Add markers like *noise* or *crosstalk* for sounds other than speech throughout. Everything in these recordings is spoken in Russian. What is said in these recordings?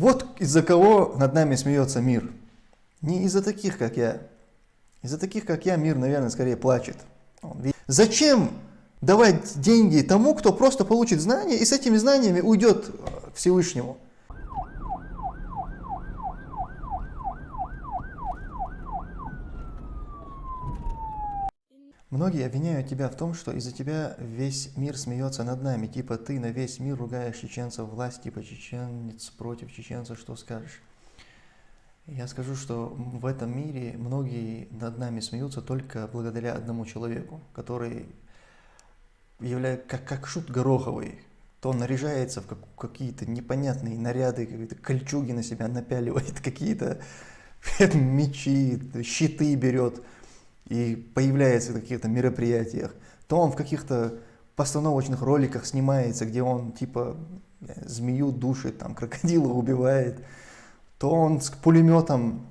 Вот из-за кого над нами смеется мир. Не из-за таких, как я. Из-за таких, как я, мир, наверное, скорее плачет. Зачем давать деньги тому, кто просто получит знания и с этими знаниями уйдет к Всевышнему? Многие обвиняют тебя в том, что из-за тебя весь мир смеется над нами. Типа ты на весь мир ругаешь чеченцев, власть типа чеченец против чеченца, что скажешь? Я скажу, что в этом мире многие над нами смеются только благодаря одному человеку, который является как, как шут Гороховый. То он наряжается в как, какие-то непонятные наряды, какие-то кольчуги на себя напяливает, *laughs* какие-то *laughs* мечи, щиты берет и появляется на каких-то мероприятиях, то он в каких-то постановочных роликах снимается, где он типа змею душит, там крокодила *laughs* убивает, то он с пулеметом,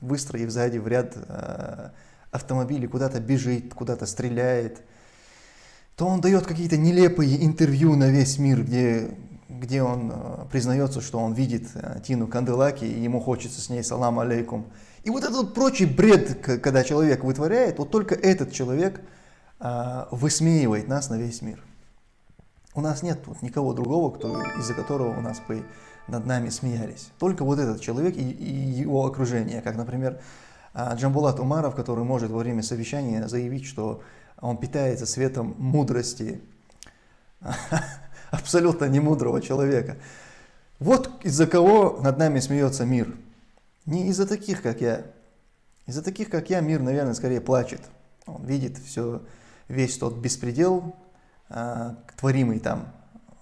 выстроив сзади в ряд э, автомобилей, куда-то бежит, куда-то стреляет, то он дает какие-то нелепые интервью на весь мир, где, где он э, признается, что он видит э, Тину Канделаки, и ему хочется с ней салам алейкум. И вот этот прочий бред, когда человек вытворяет, вот только этот человек а, высмеивает нас на весь мир. У нас нет вот никого другого, из-за которого у нас бы над нами смеялись. Только вот этот человек и, и его окружение, как, например, а, Джамбулат Умаров, который может во время совещания заявить, что он питается светом мудрости *laughs* абсолютно немудрого человека. Вот из-за кого над нами смеется мир. Не из-за таких, как я. Из-за таких, как я, мир, наверное, скорее плачет. Он видит все, весь тот беспредел, а, творимый там,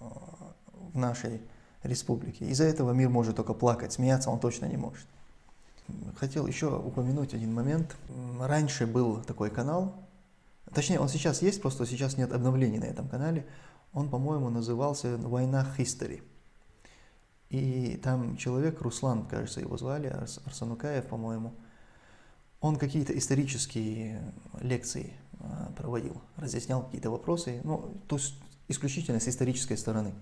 а, в нашей республике. Из-за этого мир может только плакать, смеяться он точно не может. Хотел еще упомянуть один момент. Раньше был такой канал, точнее он сейчас есть, просто сейчас нет обновлений на этом канале. Он, по-моему, назывался «Война History». И там человек, Руслан, кажется, его звали, Арсанукаев, по-моему, он какие-то исторические лекции а, проводил, разъяснял какие-то вопросы, ну, то есть исключительно с исторической стороны.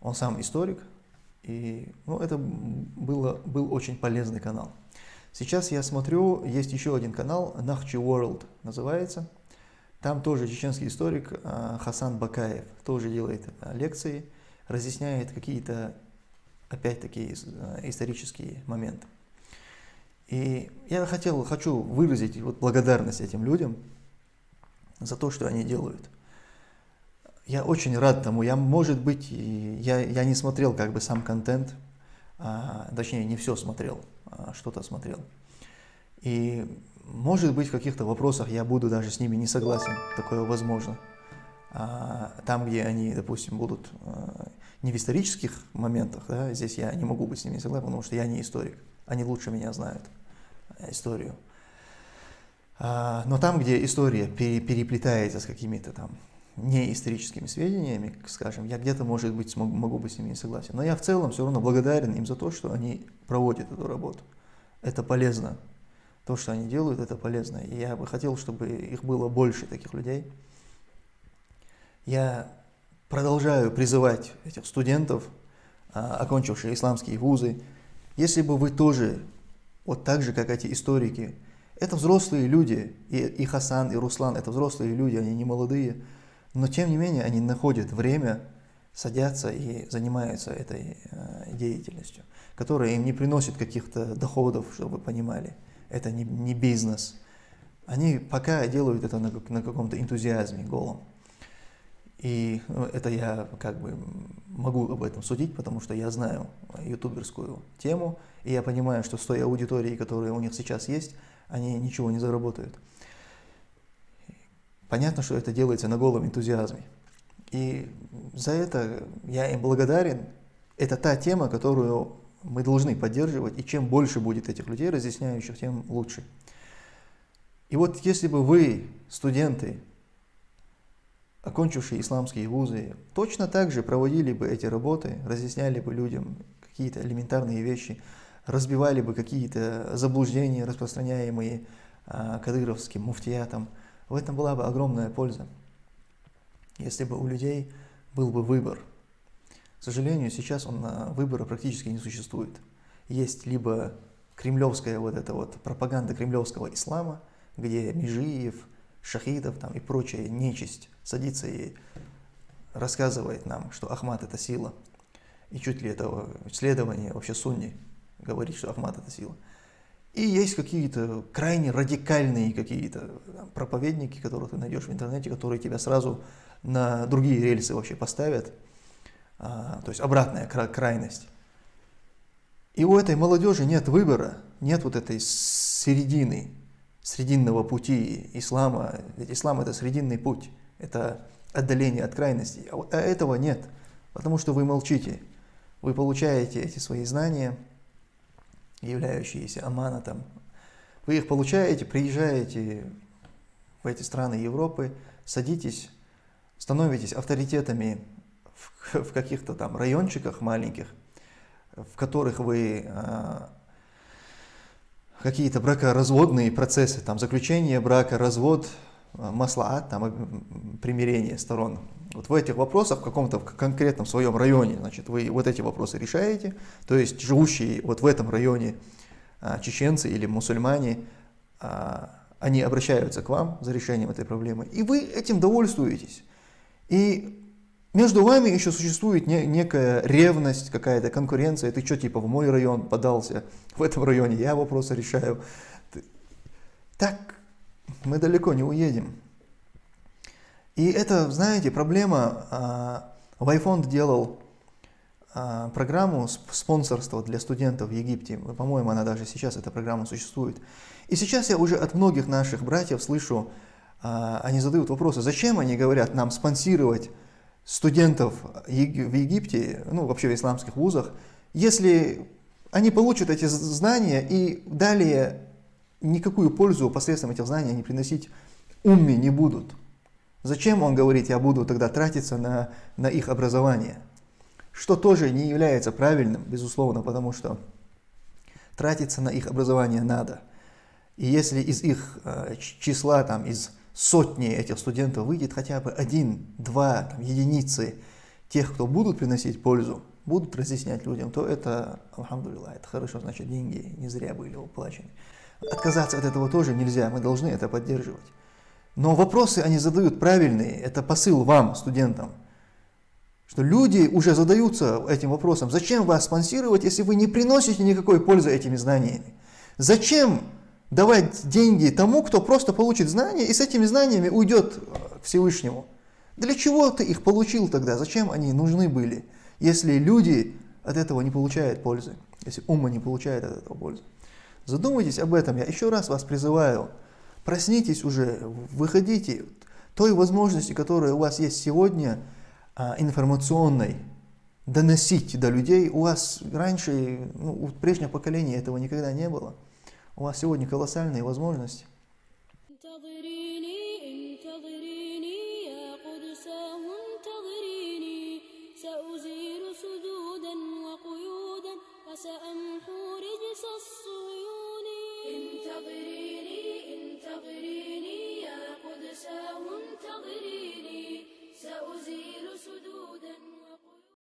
Он сам историк, и ну, это было, был очень полезный канал. Сейчас я смотрю, есть еще один канал, Нахчи World называется. Там тоже чеченский историк а, Хасан Бакаев тоже делает а, лекции разъясняет какие-то, опять-таки, э, исторические моменты. И я хотел, хочу выразить вот благодарность этим людям за то, что они делают. Я очень рад тому. Я, может быть, я, я не смотрел как бы сам контент, а, точнее, не все смотрел, а что-то смотрел. И, может быть, в каких-то вопросах я буду даже с ними не согласен, такое возможно. А, там, где они, допустим, будут а, не в исторических моментах, да, здесь я не могу быть с ними согласен, потому что я не историк, они лучше меня знают э, историю. А, но там, где история переплетается с какими-то там неисторическими сведениями, скажем, я где-то, может быть, смогу, могу быть с ними не согласен. Но я в целом все равно благодарен им за то, что они проводят эту работу. Это полезно. То, что они делают, это полезно. И я бы хотел, чтобы их было больше, таких людей. Я продолжаю призывать этих студентов, а, окончивших исламские вузы, если бы вы тоже, вот так же, как эти историки, это взрослые люди, и, и Хасан, и Руслан, это взрослые люди, они не молодые, но тем не менее они находят время, садятся и занимаются этой э, деятельностью, которая им не приносит каких-то доходов, чтобы вы понимали. Это не, не бизнес. Они пока делают это на, на каком-то энтузиазме голом. И ну, это я как бы могу об этом судить, потому что я знаю ютуберскую тему, и я понимаю, что с той аудиторией, которая у них сейчас есть, они ничего не заработают. Понятно, что это делается на голом энтузиазме. И за это я им благодарен. Это та тема, которую мы должны поддерживать, и чем больше будет этих людей, разъясняющих, тем лучше. И вот если бы вы, студенты, окончившие исламские вузы, точно так же проводили бы эти работы, разъясняли бы людям какие-то элементарные вещи, разбивали бы какие-то заблуждения, распространяемые а, кадыровским муфтиятом. В этом была бы огромная польза, если бы у людей был бы выбор. К сожалению, сейчас он, выбора практически не существует. Есть либо кремлевская вот эта вот пропаганда кремлевского ислама, где Межиев, Шахидов там и прочая нечисть садится и рассказывает нам, что Ахмад это сила. И чуть ли это исследование вообще сунни говорит, что Ахмад это сила. И есть какие-то крайне радикальные какие-то проповедники, которых ты найдешь в интернете, которые тебя сразу на другие рельсы вообще поставят. А, то есть обратная крайность. И у этой молодежи нет выбора, нет вот этой середины, срединного пути ислама. Ведь ислам это срединный путь, это отдаление от крайностей. А, а этого нет, потому что вы молчите. Вы получаете эти свои знания, являющиеся аманатом. Вы их получаете, приезжаете в эти страны Европы, садитесь, становитесь авторитетами в, *laughs* каких-то там райончиках маленьких, в которых вы а, какие-то бракоразводные процессы, там заключение брака, развод, а, маслаат, там примирение сторон. Вот в этих вопросах, в каком-то конкретном своем районе, значит, вы вот эти вопросы решаете, то есть живущие вот в этом районе а, чеченцы или мусульмане, они обращаются к вам за решением этой проблемы, и вы этим довольствуетесь. И между вами еще существует не, некая ревность, какая-то конкуренция. Ты что, типа, в мой район подался, *laughs* в этом районе я вопросы решаю. Так мы далеко не уедем. И это, знаете, проблема. А, Вайфонд делал а, программу спонсорства для студентов в Египте. По-моему, она даже сейчас, эта программа существует. И сейчас я уже от многих наших братьев слышу, а, они задают вопросы, зачем они говорят нам спонсировать студентов в Египте, ну вообще в исламских вузах, если они получат эти знания и далее никакую пользу посредством этих знаний они приносить умми не будут. Зачем он говорит, я буду тогда тратиться на, на их образование? Что тоже не является правильным, безусловно, потому что тратиться на их образование надо. И если из их э, числа, там, из сотни этих студентов выйдет хотя бы один, два, там, единицы тех, кто будут приносить пользу, будут разъяснять людям, то это, алхамдулилlah, это хорошо, значит, деньги не зря были уплачены. Отказаться от этого тоже нельзя, мы должны это поддерживать. Но вопросы они задают правильные, это посыл вам, студентам, что люди уже задаются этим вопросом, зачем вас спонсировать, если вы не приносите никакой пользы этими знаниями? Зачем давать деньги тому, кто просто получит знания и с этими знаниями уйдет к Всевышнему. Для чего ты их получил тогда? Зачем они нужны были, если люди от этого не получают пользы, если ума не получает от этого пользы? Задумайтесь об этом. Я еще раз вас призываю. Проснитесь уже, выходите. Той возможности, которая у вас есть сегодня, а, информационной, доносить до людей, у вас раньше, ну, у прежнего поколения этого никогда не было. У вас сегодня колоссальные возможности.